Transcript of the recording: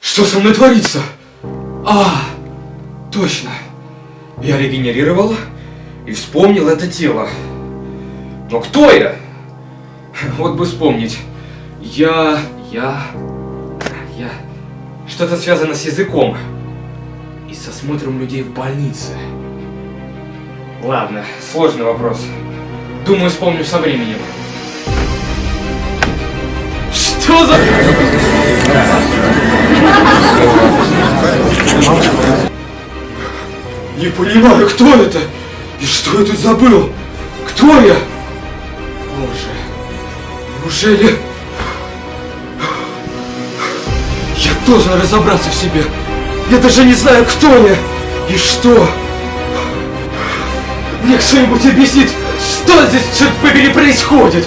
Что со мной творится? А, точно. Я регенерировал и вспомнил это тело. Но кто я? Вот бы вспомнить. Я... я... я... Что-то связано с языком. И с осмотром людей в больнице. Ладно, сложный вопрос. Думаю, вспомню со временем. Что за... Не понимаю, кто это? И что я тут забыл? Кто я? Боже, неужели... Я должен разобраться в себе. Я даже не знаю, кто я и что. Мне кто-нибудь объяснит, что здесь, черт побери, происходит?